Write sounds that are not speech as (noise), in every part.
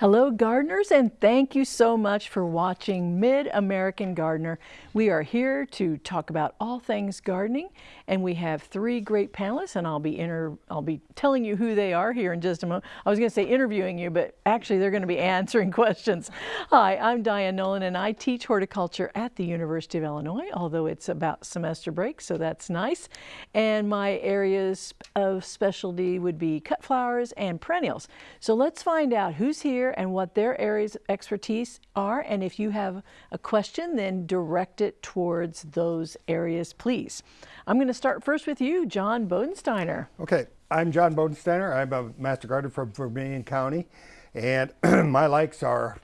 Hello gardeners and thank you so much for watching Mid-American Gardener. We are here to talk about all things gardening and we have three great panelists and I'll be inter I'll be telling you who they are here in just a moment. I was going to say interviewing you but actually they're going to be (laughs) answering questions. Hi, I'm Diane Nolan and I teach horticulture at the University of Illinois although it's about semester break so that's nice. And my areas of specialty would be cut flowers and perennials. So let's find out who's here and what their areas of expertise are. And if you have a question, then direct it towards those areas, please. I'm going to start first with you, John Bodensteiner. Okay, I'm John Bodensteiner. I'm a master gardener from Vermilion County. And (clears throat) my likes are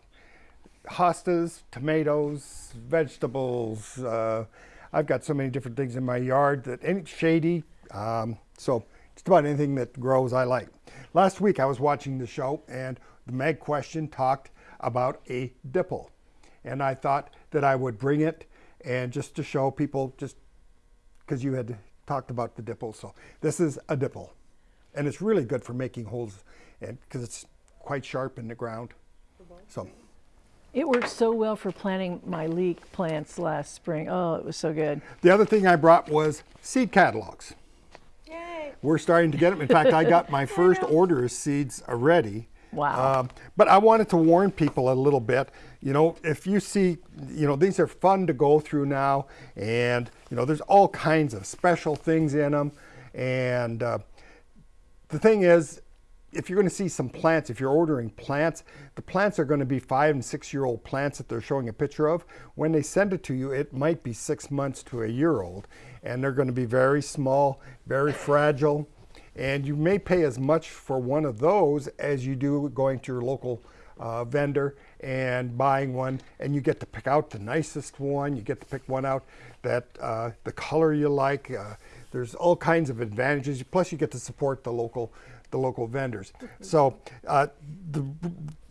hostas, tomatoes, vegetables. Uh, I've got so many different things in my yard that any shady. Um, so just about anything that grows I like. Last week I was watching the show and the Meg question talked about a dibble. And I thought that I would bring it and just to show people, just because you had talked about the dibble. So this is a dibble. And it's really good for making holes and because it's quite sharp in the ground. So. It worked so well for planting my leek plants last spring. Oh, it was so good. The other thing I brought was seed catalogs. Yay. We're starting to get them. In fact, I got my (laughs) first order of seeds already. Wow. Um, but I wanted to warn people a little bit. You know, if you see, you know, these are fun to go through now, and, you know, there's all kinds of special things in them. And uh, the thing is, if you're going to see some plants, if you're ordering plants, the plants are going to be five and six year old plants that they're showing a picture of. When they send it to you, it might be six months to a year old, and they're going to be very small, very fragile. And you may pay as much for one of those as you do going to your local uh, vendor and buying one and you get to pick out the nicest one. You get to pick one out that uh, the color you like. Uh, there's all kinds of advantages. Plus you get to support the local the local vendors. So uh, the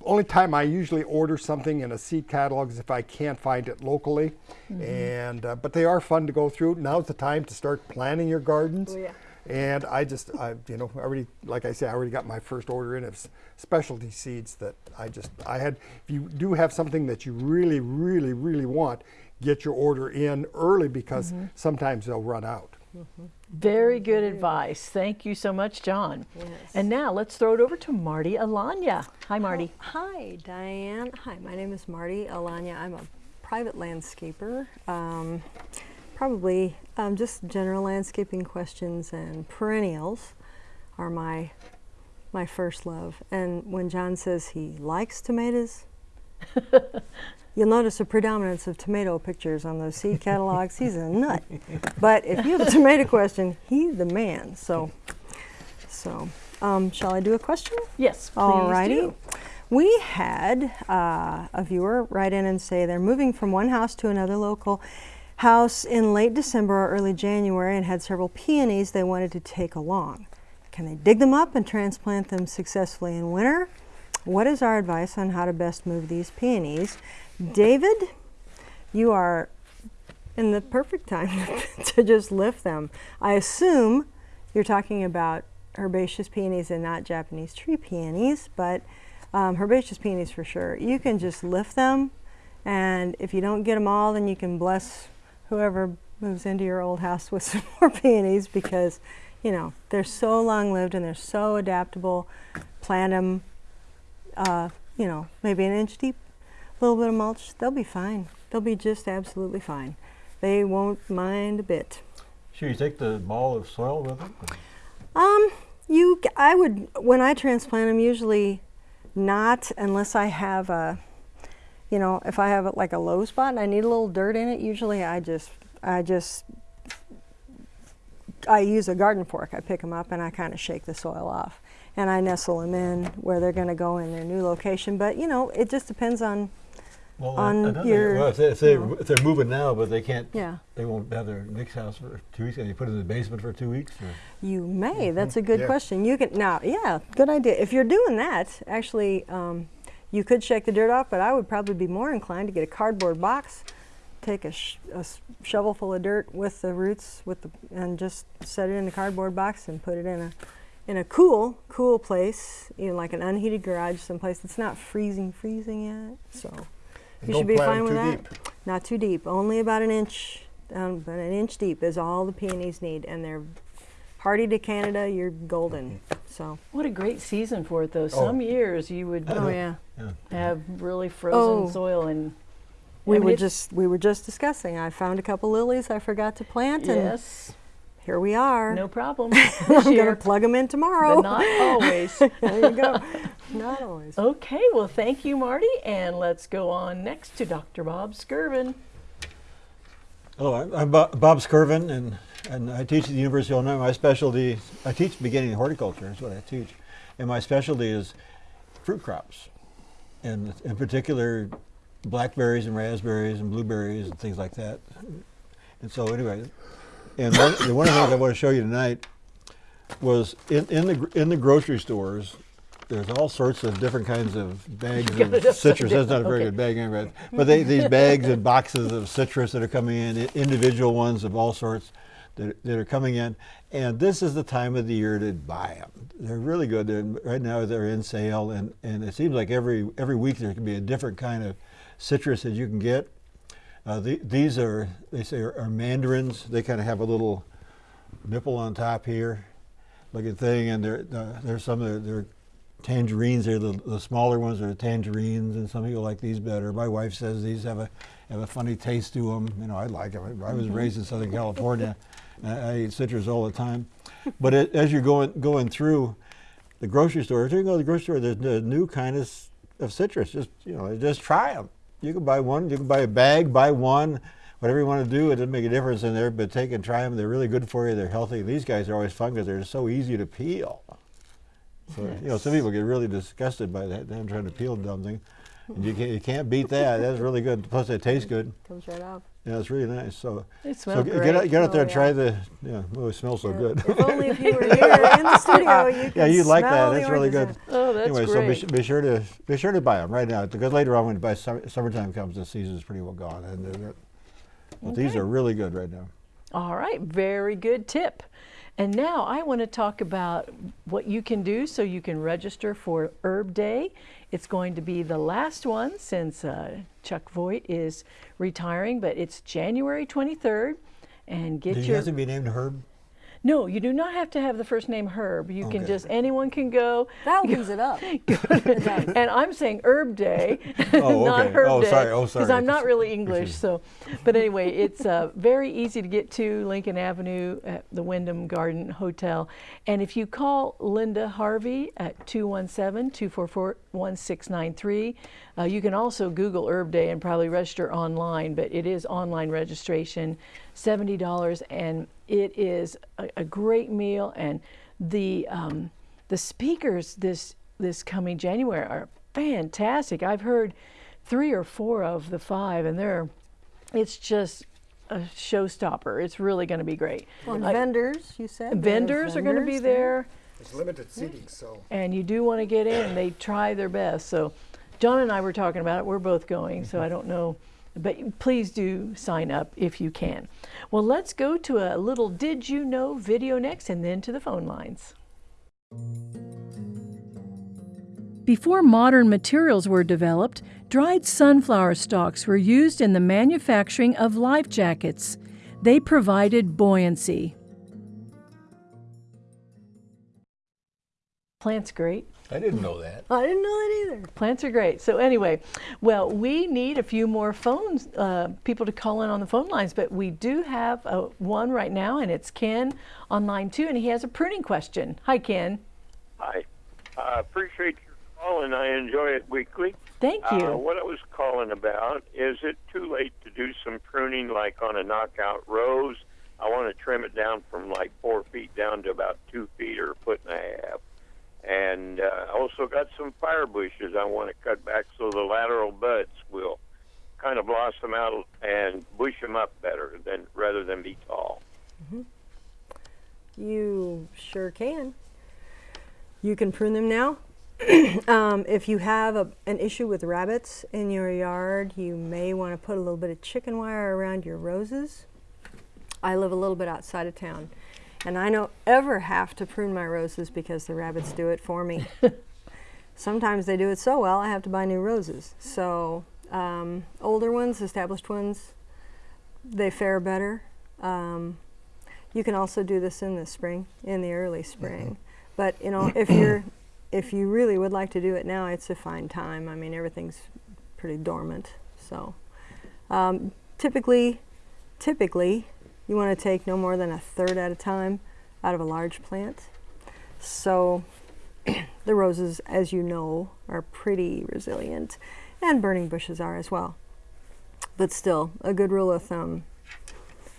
only time I usually order something in a seed catalog is if I can't find it locally. Mm -hmm. And uh, But they are fun to go through. Now's the time to start planning your gardens. Oh, yeah. And I just, I, you know, already, like I say, I already got my first order in of specialty seeds that I just, I had, if you do have something that you really, really, really want, get your order in early because mm -hmm. sometimes they'll run out. Mm -hmm. Very good advice. Thank you so much, John. Yes. And now let's throw it over to Marty Alanya. Hi, Marty. Oh, hi, Diane. Hi, my name is Marty Alanya. I'm a private landscaper. Um, probably um, just general landscaping questions and perennials are my my first love. And when John says he likes tomatoes, (laughs) you'll notice a predominance of tomato pictures on those seed catalogs. He's a nut. But if you have a tomato question, he's the man. So, so um, shall I do a question? Yes, please Alrighty. do. We had uh, a viewer write in and say they're moving from one house to another local house in late December or early January and had several peonies they wanted to take along. Can they dig them up and transplant them successfully in winter? What is our advice on how to best move these peonies? David, you are in the perfect time (laughs) to just lift them. I assume you're talking about herbaceous peonies and not Japanese tree peonies, but um, herbaceous peonies for sure. You can just lift them and if you don't get them all, then you can bless whoever moves into your old house with (laughs) some more peonies because, you know, they're so long-lived and they're so adaptable. Plant them, uh, you know, maybe an inch deep, a little bit of mulch, they'll be fine. They'll be just absolutely fine. They won't mind a bit. Should you take the ball of soil with them? Um, you, I would, when I transplant them, usually not unless I have a, you know, if I have like a low spot and I need a little dirt in it, usually I just, I just, I use a garden fork. I pick them up and I kind of shake the soil off. And I nestle them in where they're going to go in their new location. But, you know, it just depends on well, on your. Well, if, they, if, they, if they're moving now, but they can't, yeah. they won't have their next house for two weeks, and you put it in the basement for two weeks? Or? You may. That's a good yeah. question. You can, now, yeah, good idea. If you're doing that, actually, um, you could shake the dirt off, but I would probably be more inclined to get a cardboard box, take a, sh a shovel full of dirt with the roots, with the and just set it in the cardboard box and put it in a in a cool, cool place, you know, like an unheated garage, someplace that's not freezing, freezing yet. So you don't should be fine with that. deep. Not too deep, only about an inch, um, about an inch deep is all the peonies need, and they're hardy to Canada. You're golden. Mm-hmm. So. What a great season for it, though. Oh. Some years you would Oh yeah. Yeah. have really frozen Oh. soil and. We I mean, were just we were just discussing. I found a couple lilies I forgot to plant, and Yes, here we are. no problem. (laughs) I'm gonna plug them in but tomorrow. not always. (laughs) there you go. Not always. Okay, well, thank you, Marty, and let's go on next to Dr. Bob Skirvin. Hello, I'm, I'm Bob Skirvin, and, and I teach at the University of Illinois. My specialty, I teach beginning horticulture, is what I teach. And my specialty is fruit crops, and in particular, blackberries and raspberries and blueberries and things like that. And so, anyway, and one, the one of the things I want to show you tonight was in, in, the, in the grocery stores, there's all sorts of different kinds of bags (laughs) of citrus. That's not a very Okay. good bag, anyway. but they, these (laughs) bags and boxes of citrus that are coming in, individual ones of all sorts that, that are coming in. And this is the time of the year to buy them. They're really good. They're, right now they're in sale, and, and it seems like every every week there can be a different kind of citrus that you can get. Uh, the, these are they say are, are mandarins. They kind of have a little nipple on top here, looking thing, and there uh, there's some that are, they're tangerines. They're the, the smaller ones are tangerines, and some people like these better. My wife says these have a have a funny taste to them. You know, I like them. I was raised in Southern California. I, eat citrus all the time. But it, as you're going going through the grocery store, if you go to the grocery store, there's a new kind of, of citrus. Just you know, just try them. You can buy one. You can buy a bag. Buy one. Whatever you want to do, it doesn't make a difference in there. But take and try them. They're really good for you. They're healthy. These guys are always fun because they're so easy to peel. So you know, some people get really disgusted by that. Them trying to peel something, and you can't you can't beat that. That's really good. Plus, they taste good. Comes right out. Yeah, it's really nice. So, They so great. get out, get out there Oh, and try the. Yeah, oh, it smells so good. If only if you were (laughs) here in the studio, you yeah, you'd like that. That's really good. Oh, that's anyway, so be, be sure to be sure to buy them right now because later on when by summer, summertime comes, the season's pretty well gone. And they're, they're- but these are really good right now. All right, very good tip. And now I want to talk about what you can do so you can register for Herb Day. It's going to be the last one since uh, Chuck Voigt is retiring, but it's January 23rd. And get you your have to be named Herb? No, you do not have to have the first name Herb. You can just anyone can go. That opens it up. (laughs) (laughs) and I'm saying Herb Day, (laughs) Oh, not okay. Herb Oh, Day, sorry. Oh, because. I'm not really English. So, but anyway, it's uh, very easy to get to Lincoln Avenue at the Wyndham Garden Hotel, and if you call Linda Harvey at 217-244-1693, uh, you can also Google Herb Day and probably register online. But it is online registration, seventy dollars, and it is a, a great meal and the um, the speakers this this coming January are fantastic. I've heard three or four of the five, and they're it's just a showstopper. It's really going to be great. Well, and I- vendors, you said. There vendors are going to be vendors there, There's limited seating, so. and you do want to get in. They try their best. So, John and I were talking about it. We're both going, so I mm-hmm. don't know. But please do sign up if you can. Well, let's go to a little Did You Know video next and then to the phone lines. Before modern materials were developed, dried sunflower stalks were used in the manufacturing of life jackets. They provided buoyancy. Plants great. I didn't know that. I didn't know that either. Plants are great. So anyway, well, we need a few more phones, uh, people to call in on the phone lines, but we do have uh, one right now, and it's Ken on line two, and he has a pruning question. Hi, Ken. Hi. I appreciate your call and I enjoy it weekly. Thank you. Uh, what I was calling about is it too late to do some pruning like on a knockout rose? I want to trim it down from like four feet down to about two feet or a foot and a half. And uh, also got some fire bushes I want to cut back so the lateral buds will kind of blossom out and bush them up better than rather than be tall. You sure can. You can prune them now. (clears throat) um, if you have a, an issue with rabbits in your yard, you may want to put a little bit of chicken wire around your roses. I live a little bit outside of town, And I don't ever have to prune my roses because the rabbits do it for me. (laughs) Sometimes they do it so well I have to buy new roses. So um, older ones, established ones, they fare better. Um, you can also do this in the spring, in the early spring. But you know, if you're (coughs) if you really would like to do it now, it's a fine time. I mean, everything's pretty dormant. So um, typically, typically, you want to take no more than a third at a time out of a large plant. So (clears throat) the roses, as you know, are pretty resilient, and burning bushes are as well. But still, a good rule of thumb,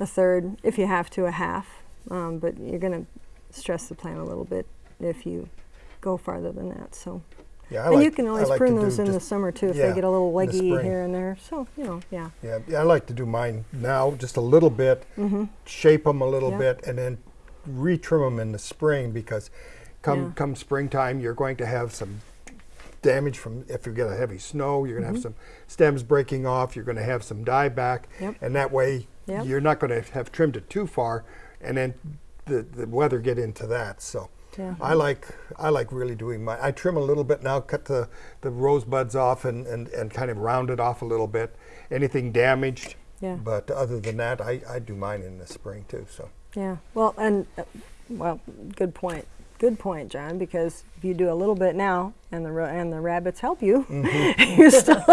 a third, if you have to, a half. Um, but you're going to stress the plant a little bit if you go farther than that. So, Yeah, I and like, you can always like prune those in the summer too if yeah, they get a little leggy here and there. So, you know, yeah. Yeah, yeah, I like to do mine now, just a little bit, shape them a little Mm-hmm. Yeah. bit, and then retrim them in the spring because come Yeah. come springtime, you're going to have some damage from if you get a heavy snow. You're going to have some stems breaking off. You're going to have some dieback, Mm-hmm. Yep. and that way Yep. you're not going to have trimmed it too far, and then the the weather get into that. So. Yeah. I like I like really doing my I trim a little bit now, cut the, the rose buds off and, and, and kind of round it off a little bit. Anything damaged, Yeah. but other than that, I, I do mine in the spring too. So Yeah. Well, and uh, well, good point. Good point, John. Because if you do a little bit now, and the ro- and the rabbits help you, Mm-hmm. (laughs) you still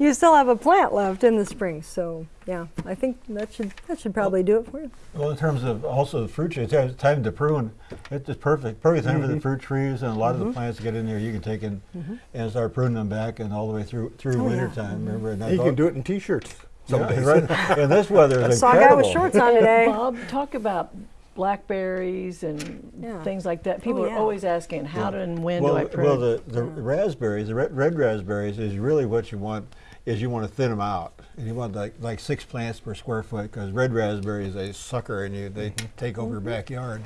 you still have a plant left in the spring. So yeah, I think that should that should probably do it for you. Well, in terms of also the fruit trees, it's time to prune. It's just perfect, perfect time for the mm-hmm. fruit trees and a lot of the mm-hmm. plants to get in there. You can take in mm-hmm. and start pruning them back and all the way through through Oh, yeah. winter time. Remember, you that's can do it in t-shirts some Yeah, days. right. and this weather is (laughs) Saw a incredible. guy with shorts on today. Bob, talk about blackberries and Yeah. things like that. People oh, yeah. are always asking, how do and when well, do I prune? well, the, the raspberries, the red, red raspberries, is really what you want. Is you want to thin them out, and you want like like six plants per square foot because red raspberries they sucker and you they mm-hmm. take over your mm-hmm. backyard,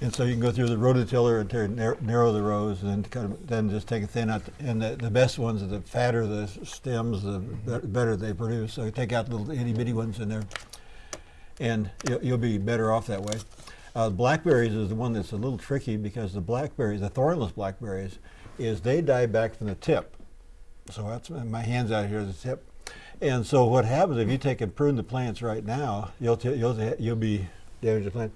and so you can go through the rototiller and tear, narrow, narrow the rows, and then kind of then just take a thin out. And the, the best ones are the fatter the stems, the be- better they produce. So you take out the little itty bitty ones in there, and you'll, be better off that way. Uh, blackberries is the one that's a little tricky because the blackberries, the thornless blackberries, is they die back from the tip. So that's my hands out here, the tip. And so what happens if you take and prune the plants right now, you'll you'll you'll be damaging the plant.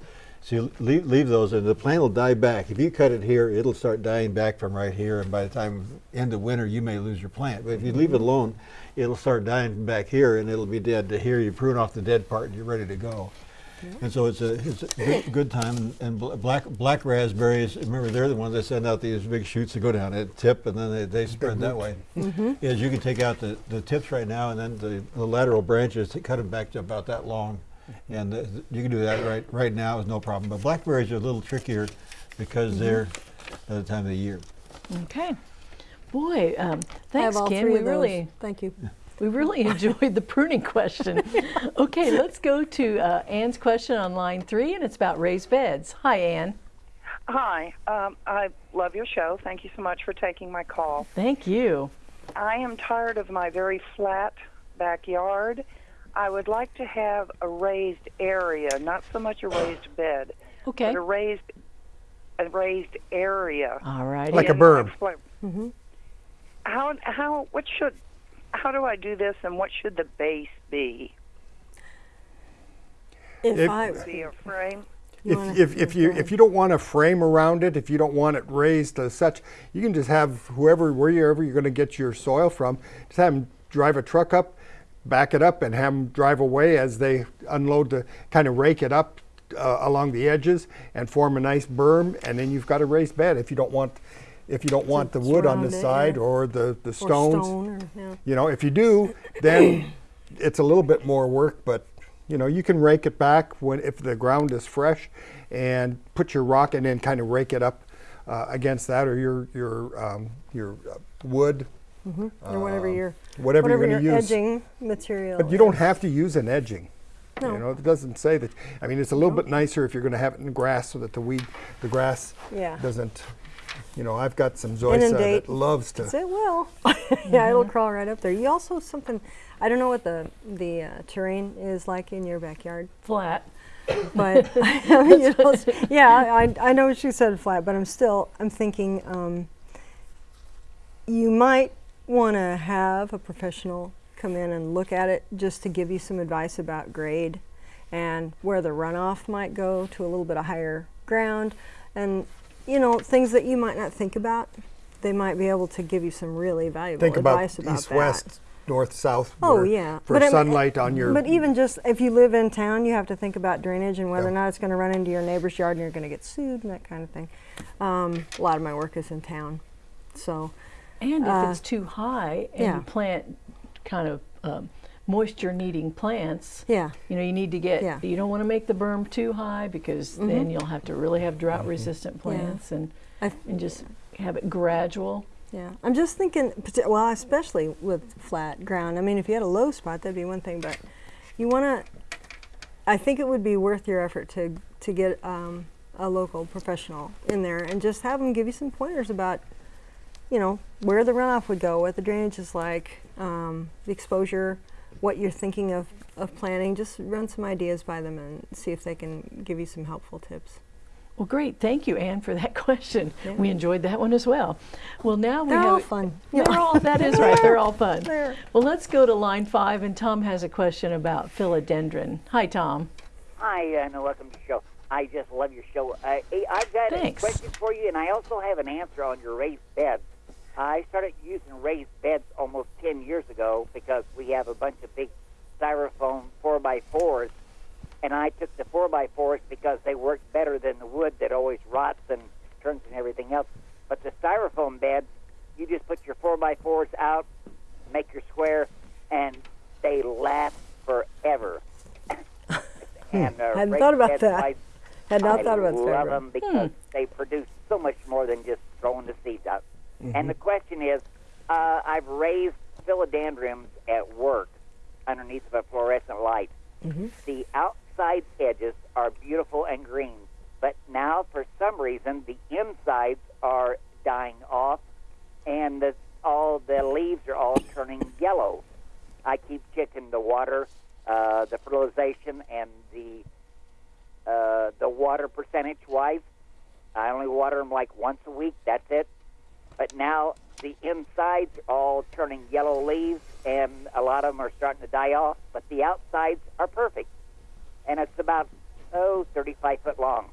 So you leave, leave those, and the plant will die back. If you cut it here, it'll start dying back from right here, and by the time end of winter, you may lose your plant. But if you leave it mm-hmm. alone, it'll start dying back here, and it'll be dead to here. You prune off the dead part, and you're ready to go. And so it's a, it's a good, good time. And, and bl- black black raspberries, remember they're the ones that send out these big shoots that go down at tip, and then they, they spread that mm-hmm. way. Mm-hmm. Is you can take out the, the tips right now, and then the, the lateral branches, to cut them back to about that long, and uh, you can do that right right now with no problem. But blackberries are a little trickier because they're at the time of the year. okay. Boy, um, I have thanks, all Ken. three We of those. really, Thank you. we really (laughs) enjoyed the pruning question. (laughs) okay, let's go to uh, Ann's question on line three, and it's about raised beds. Hi, Ann. Hi, um, I love your show. Thank you so much for taking my call. Thank you. I am tired of my very flat backyard. I would like to have a raised area, not so much a raised bed, Okay. but a raised a raised area. All righty. Like a And I'll berm. explain- mm-hmm. How how what should how do I do this, and what should the base be? If, If- I Be a frame? If, if, if you if you don't want a frame around it, if you don't want it raised as such, you can just have whoever wherever you're going to get your soil from, just have them drive a truck up, back it up, and have them drive away as they unload to kind of rake it up uh, along the edges and form a nice berm, and then you've got a raised bed. If you don't want if you don't want the wood on the side yeah. or the the or stones, stone or, yeah. you know, if you do, then it's a little bit more work, but you know, you can rake it back when if the ground is fresh, and put your rock and then kind of rake it up uh, against that or your your um, your uh, wood, or whatever your whatever, you're going to your use. edging material. But you don't have to use an edging. No. You know, it doesn't say that. I mean, it's a little bit nicer if you're going to have it in grass so that the weed, the grass Yeah. doesn't you know, I've got some zoysia that loves to. Yes, it will. yeah, it'll crawl right up there. You also something. I don't know what the the uh, terrain is like in your backyard, Flat. but (laughs) (laughs) I mean, you know, (laughs) yeah, I, I know what you said flat, but I'm still I'm thinking um, you might want to have a professional come in and look at it just to give you some advice about grade and where the runoff might go to a little bit of higher ground and you know things that you might not think about. They might be able to give you some really valuable Think about advice about east, that. west, north, south. Oh yeah, For I mean, sunlight on your. But even just if you live in town, you have to think about drainage and whether Yeah. or not it's going to run into your neighbor's yard and you're going to get sued and that kind of thing. Um, a lot of my work is in town, so And if Uh, it's too high and yeah. you plant kind of um, moisture needing plants, yeah, you know, you need to get, Yeah. Mm-hmm. you don't want to make the berm too high because then you'll have to really have drought resistant plants and, and just have it gradual. yeah. I'm just thinking, well, especially with flat ground. I mean, if you had a low spot, that'd be one thing, but you want to. I think it would be worth your effort to to get um, a local professional in there and just have them give you some pointers about you know, where the runoff would go, what the drainage is like, um, the exposure, what you're thinking of, of planting. Just run some ideas by them and see if they can give you some helpful tips. Well, great. Thank you, Anne, for that (laughs) question. Yeah. We enjoyed that one as well. Well, now we They're have all fun. They're all, that is right. They're all fun. (laughs) They're- Well, let's go to line five, and Tom has a question about philodendron. Hi, Tom. Hi, and welcome to the show. I just love your show. Uh, I've got Thanks. a question for you, and I also have an answer on your raised beds. I started using raised beds almost 10 years ago because we have a bunch of big styrofoam 4x4s, and I took the 4x4s because they work better than the wood that always rots and turns and everything else. But the styrofoam beds, you just put your 4x4s out, make your square, and they last forever. (laughs) and uh, Hadn't thought about that. I Had not I thought about love them because they produce so much more than just throwing the seeds out. And the question is, uh, I've raised philodendrons at work underneath of a fluorescent light. The outside edges are beautiful and green, but now for some reason the insides are dying off, and the, all the leaves are all turning yellow. I keep checking the water, uh, the fertilization, and the uh, the water percentage wise. I only water them like once a week. That's it. But now the insides are all turning yellow leaves, and a lot of them are starting to die off. But the outsides are perfect, and it's about oh 35 foot long.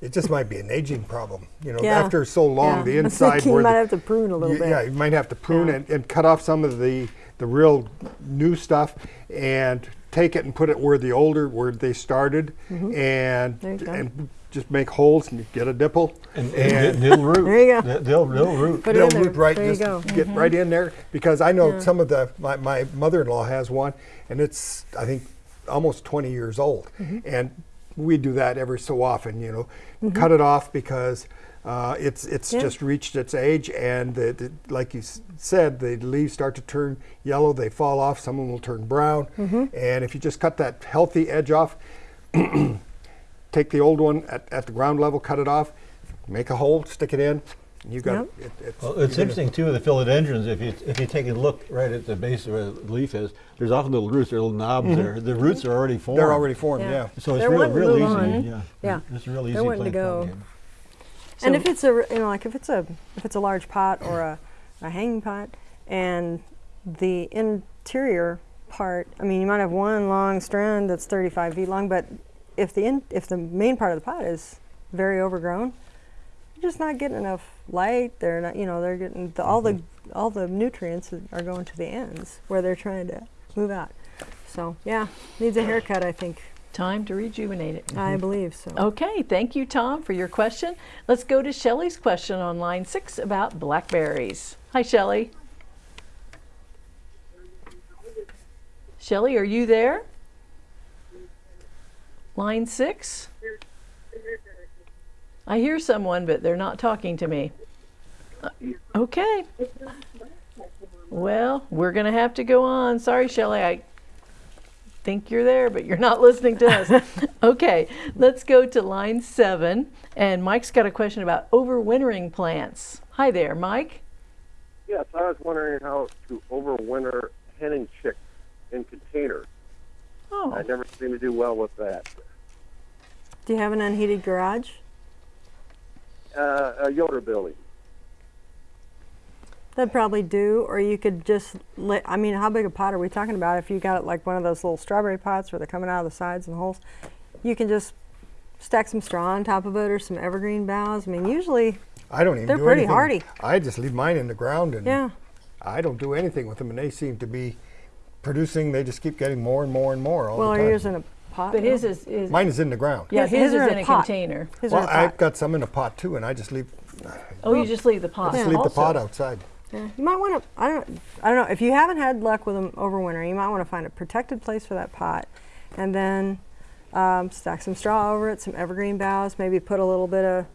It just might be an aging problem. You know, Yeah. after so long, Yeah. the (laughs) inside you where might the- have to prune a little you- bit. Yeah, you might have to prune Yeah. and, and cut off some of the the real new stuff and take it and put it where the older where they started and Mm-hmm. There you go. and just make holes and get a dibble And, and they'll root. There you go. They- They'll, they'll root. Put they'll in there. root right There you just go. Mm-hmm. get right in there because I know Yeah. some of the my, my mother-in-law has one and it's I think almost 20 years old Mm-hmm. and we do that every so often you know cut it off because uh, it's it's Yeah. just reached its age and the, the, like you s- said the leaves start to turn yellow they fall off some of them will turn brown Mm-hmm. and if you just cut that healthy edge off (clears throat) take the old one at, at the ground level cut it off make a hole stick it in you got Yep. it, it's, Well, you're it's gonna- interesting too with the philodendrons. If you if you take a look right at the base of where the leaf is, there's often little roots, there are little knobs mm-hmm. there. The roots are already formed. they're already formed Yeah. yeah. So it's They're real, real easy. on. Yeah. Yeah. It's a real easy They're wanting to go. pumpkin. and if it's a you know like if it's a if it's a large pot or a, a hanging pot and the interior part i mean you might have one long strand that's 35 feet long but if the in, if the main part of the pot is very overgrown you're just not getting enough light they're not you know they're getting the, all the mm-hmm. all the nutrients are going to the ends where they're trying to move out so yeah needs a haircut i think Time to rejuvenate it. i mm-hmm. believe so Okay, thank you, Tom, for your question. Let's go to Shelley's question on line six about blackberries. Hi, Shelley. Shelley, are you there? Line six? I hear someone, but they're not talking to me. Uh, Okay. Well, we're going to have to go on. Sorry, Shelley. I think you're there, but you're not listening to us. (laughs) okay, let's go to line seven. And Mike's got a question about overwintering plants. Hi there, Mike. Yes, I was wondering how to overwinter hen and chick in containers. Oh, I never seem to do well with that. Do you have an unheated garage? Uh, a Yoder building. That'd probably do, or you could just let, I mean, how big a pot are we talking about? If you got like one of those little strawberry pots where they're coming out of the sides and holes, you can just stack some straw on top of it or some evergreen boughs. I mean, usually, I don't even They're do pretty anything. hardy. I just leave mine in the ground and yeah. I don't do anything with them and they seem to be producing, they just keep getting more and more and more all Well, the are time. yours in a pot? but his is, is Mine is in the ground. yeah, His- his, his is in a a pot. container. His well, are in a I've got some in a pot too and I just leave, Oh, you just leave the pot. just leave the pot outside. Yeah, you might want to. I don't. I don't know. If you haven't had luck with them overwinter, you might want to find a protected place for that pot, and then um, stack some straw over it, some evergreen boughs. Maybe put a little bit of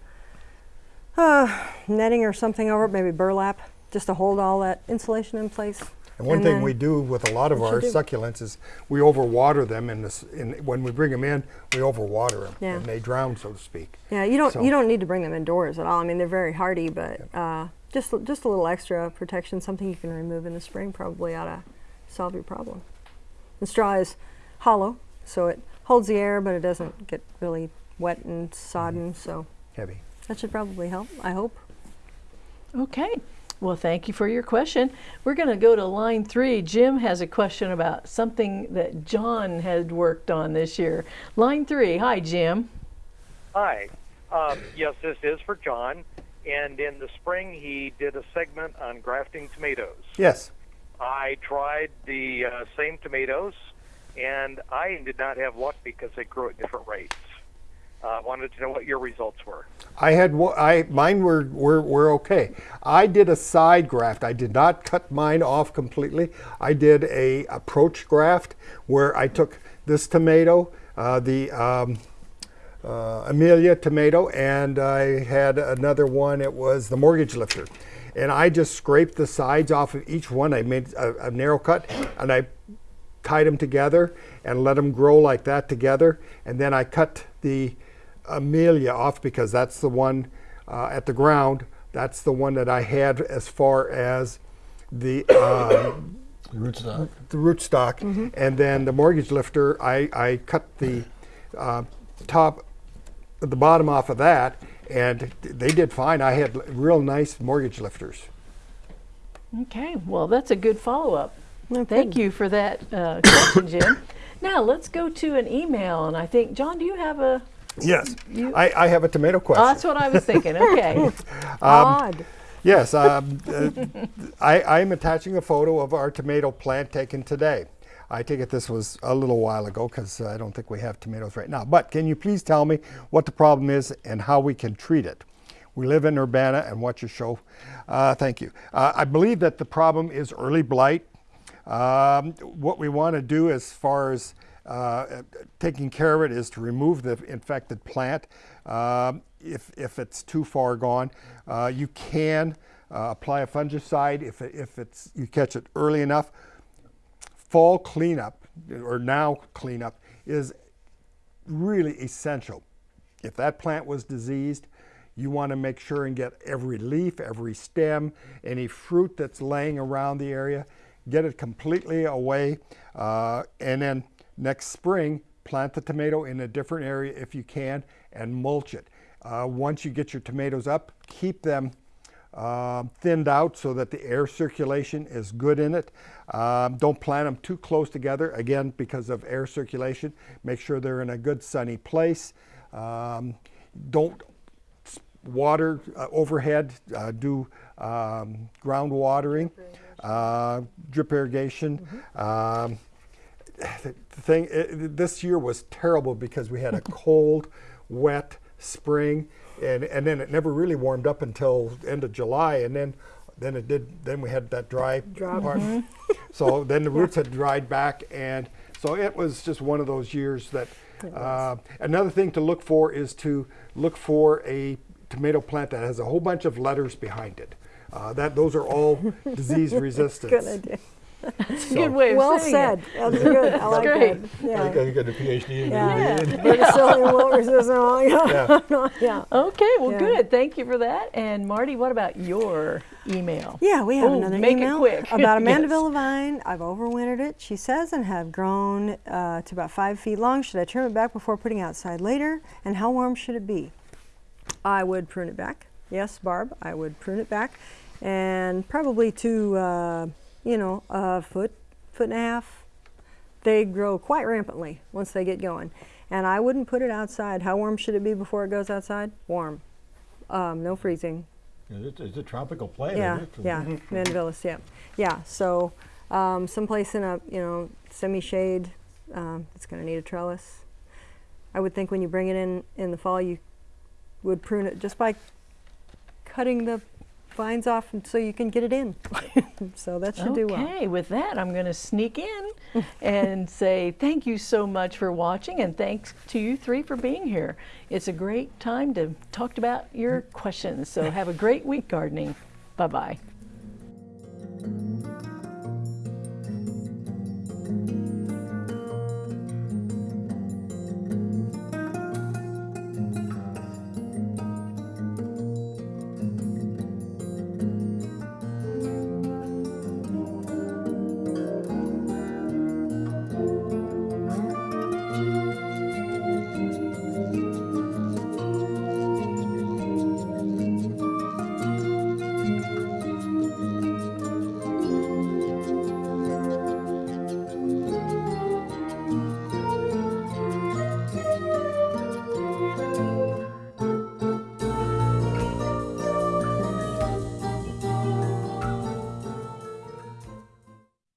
uh, netting or something over it. Maybe burlap, just to hold all that insulation in place. And one And thing we do with a lot of our succulents is we overwater them in this, in, when we bring them in, we overwater them. Yeah. And they drown, so to speak. Yeah, you don't. So- You don't need to bring them indoors at all. I mean, they're very hardy, but uh, just just a little extra protection, something you can remove in the spring, probably ought to solve your problem. The straw is hollow, so it holds the air, but it doesn't get really wet and sodden. So Heavy. that should probably help. I hope. Okay. Well, thank you for your question. We're going to go to line three. Jim has a question about something that John had worked on this year. Line three. Hi, Jim. Hi. Um, yes, this is for John. And in the spring, he did a segment on grafting tomatoes. Yes. I tried the uh, same tomatoes, and I did not have luck because they grew at different rates. I uh, wanted to know what your results were. I had I mine were, were were okay. I did a side graft. I did not cut mine off completely. I did a approach graft where I took this tomato, uh, the um, uh, Amelia tomato, and I had another one. It was the mortgage lifter, and I just scraped the sides off of each one. I made a, a narrow cut, and I tied them together and let them grow like that together. And then I cut the Amelia off because that's the one uh, at the ground. That's the one that I had as far as the (coughs) uh, Rootstock. the rootstock. And then the mortgage lifter, I, I cut the uh, top, the bottom off of that, and they did fine. I had real nice mortgage lifters. Okay. Well, that's a good follow up. No Thank you for that uh, question, Jim. (coughs) Now let's go to an email, and I think John, do you have a? Yes, I, I have a tomato Oh, question. that's what I was thinking. Okay. (laughs) Odd. Yes, um, uh, (laughs) I, I'm attaching a photo of our tomato plant taken today. I take it this was a little while ago because I don't think we have tomatoes right now. But can you please tell me what the problem is and how we can treat it? We live in Urbana and watch your show. Uh, thank you. Uh, I believe that the problem is early blight. Um, what we want to do as far as uh, taking care of it is to remove the infected plant. Um, if, if it's too far gone, uh, you can uh, apply a fungicide if, if it's, you catch it early enough. Fall cleanup or now cleanup is really essential. If that plant was diseased, you want to make sure and get every leaf, every stem, any fruit that's laying around the area, get it completely away. Uh, and then next spring, plant the tomato in a different area if you can and mulch it. Uh, once you get your tomatoes up, keep them um, thinned out so that the air circulation is good in it. Um, don't plant them too close together, again, because of air circulation. Make sure they're in a good sunny place. Um, don't water uh, overhead, uh, do um, ground watering, uh, drip irrigation. Um, the thing, it, this year was terrible because we had a (laughs) cold, wet spring, and, and then it never really warmed up until end of July, and then then it did. Then we had that dry Drop. part. So then the (laughs) roots had dried back, and so it was just one of those years that. Uh, another thing to look for is to look for a tomato plant that has a whole bunch of letters behind it. Uh, that those are all (laughs) disease resistant. Good idea. That's a good way of well saying Well said. That's good. I like great. that. I Yeah. think I got a PhD in Yeah. it. Verticillium wilt resistant. all- Yeah. yeah. Okay, well, Yeah. good. Thank you for that. And Marty, what about your email? Yeah, we have Oh, another make it email quick. (laughs) about Amanda Yes. Villavine. I've overwintered it, she says, and have grown uh, to about five feet long. Should I trim it back before putting outside later? And how warm should it be? I would prune it back. Yes, Barb, I would prune it back, and probably to uh, you know a foot, foot and a half. They grow quite rampantly once they get going, and I wouldn't put it outside. How warm should it be before it goes outside? Warm, um, no freezing. It's, it's a tropical plant. Yeah, yeah, Mandevillas, yeah, yeah. So, um, someplace in a you know semi-shade, um, it's going to need a trellis. I would think when you bring it in in the fall, you would prune it just by cutting the vines off, so you can get it in. (laughs) so that should do well. Okay, with that, I'm going to sneak in and (laughs) say thank you so much for watching, and thanks to you three for being here. It's a great time to talk about your questions. So have a great week gardening. Bye bye.